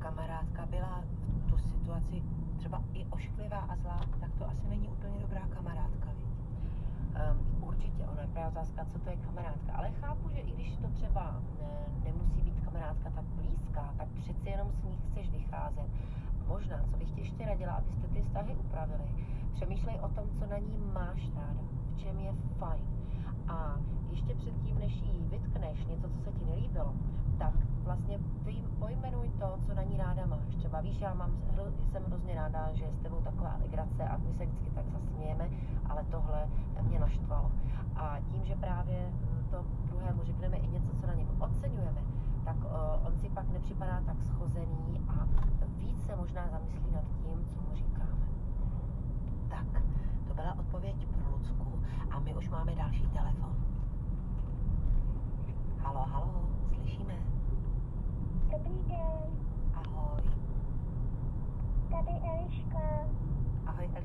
kamarádka byla v tu situaci třeba i ošklivá a zlá, tak to asi není úplně dobrá kamarádka, viď? Um, určitě, ona je právě otázka, co to je kamarádka. Ale chápu, že i když to třeba ne, nemusí být kamarádka tak blízká, tak přeci jenom s ní chceš vycházet. Možná, co bych ti ještě radila, abyste ty vztahy upravili. Přemýšlej o tom, co na ní máš ráda, v čem je fajn. A ještě předtím, než jí vytkneš něco, co se ti nelíbilo, tak vlastně vy pojmenuj to, co na ní ráda Třeba víš, já mám, jsem hrozně ráda, že je s tebou taková legrace a my se vždycky tak zasmějeme, ale tohle mě naštvalo. A tím, že právě to druhému řekneme i něco, co na něm oceňujeme, tak on si pak nepřipadá tak schozený a víc se možná zamyslí nad tím, co mu říkáme. Tak, to byla odpověď pro Lucku a my už máme další telefon. Halo, halo, slyšíme? Dobrý den. Tady Eliška. Ahoj.